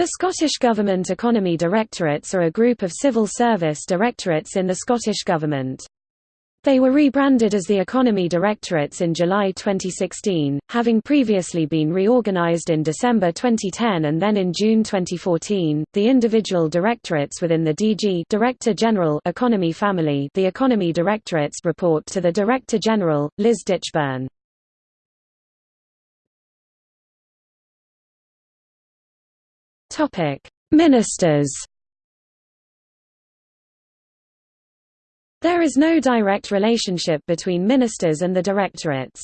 The Scottish Government Economy Directorates are a group of civil service directorates in the Scottish Government. They were rebranded as the Economy Directorates in July 2016, having previously been reorganised in December 2010 and then in June 2014. The individual directorates within the DG Director General Economy family, the Economy Directorates report to the Director General, Liz Ditchburn. Topic: Ministers There is no direct relationship between ministers and the directorates.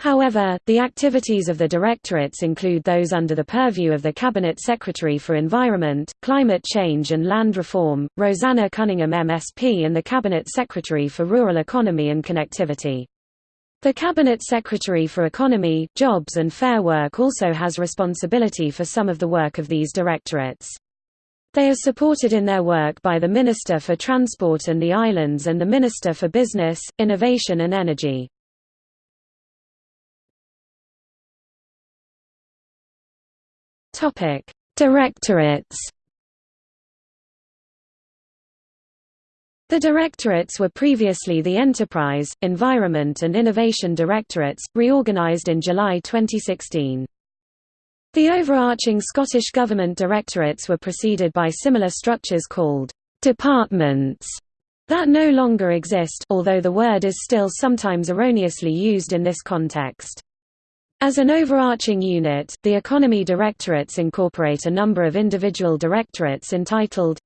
However, the activities of the directorates include those under the purview of the Cabinet Secretary for Environment, Climate Change and Land Reform, Roseanna Cunningham MSP and the Cabinet Secretary for Rural Economy and Connectivity. The Cabinet Secretary for Economy, Jobs and Fair Work also has responsibility for some of the work of these directorates. They are supported in their work by the Minister for Transport and the Islands and the Minister for Business, Innovation and Energy. Directorates. The directorates were previously the Enterprise, Environment and Innovation Directorates, reorganised in July 2016. The overarching Scottish Government directorates were preceded by similar structures called «departments» that no longer exist although the word is still sometimes erroneously used in this context. As an overarching unit, the economy directorates incorporate a number of individual directorates entitled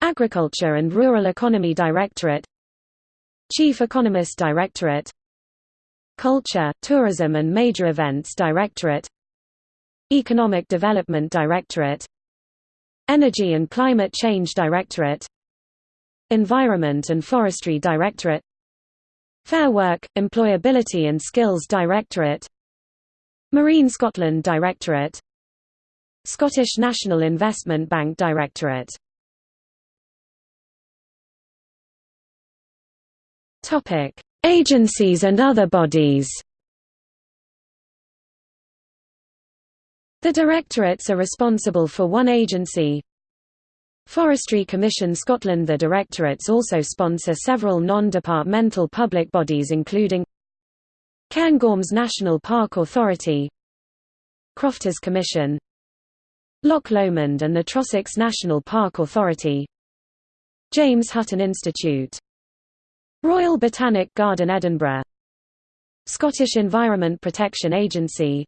Agriculture and Rural Economy Directorate Chief Economist Directorate Culture, Tourism and Major Events Directorate Economic Development Directorate Energy and Climate Change Directorate Environment and Forestry Directorate Fair Work, Employability and Skills Directorate Marine Scotland Directorate Scottish National Investment Bank Directorate Agencies and other bodies. The directorates are responsible for one agency, Forestry Commission Scotland. The directorates also sponsor several non-departmental public bodies including Cairngorms National Park Authority Crofters Commission Loch Lomond and the Trossachs National Park Authority James Hutton Institute Royal Botanic Garden Edinburgh Scottish Environment Protection Agency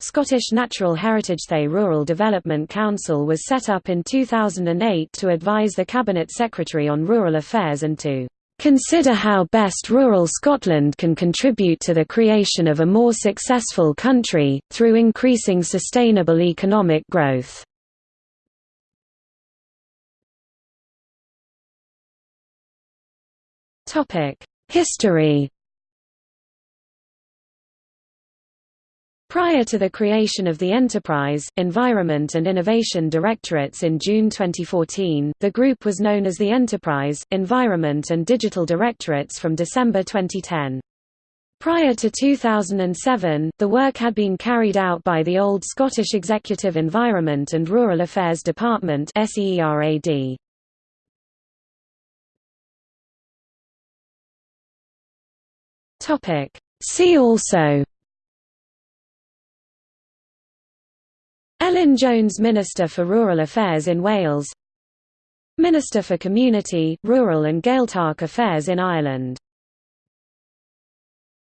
Scottish Natural Heritage The Rural Development Council was set up in 2008 to advise the Cabinet Secretary on rural affairs and to consider how best rural Scotland can contribute to the creation of a more successful country, through increasing sustainable economic growth. History. Prior to the creation of the Enterprise, Environment and Innovation Directorates in June 2014, the group was known as the Enterprise, Environment and Digital Directorates from December 2010. Prior to 2007, the work had been carried out by the old Scottish Executive Environment and Rural Affairs Department See also. Elin Jones Minister for Rural Affairs in Wales. Minister for Community, Rural and Gaeltacht Affairs in Ireland